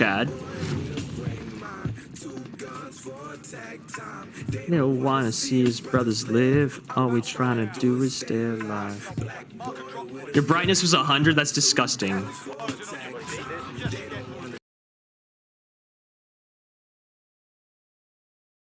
Chad. They don't want to see his brothers live. All we trying to do is stay alive. Your brightness was 100? That's disgusting.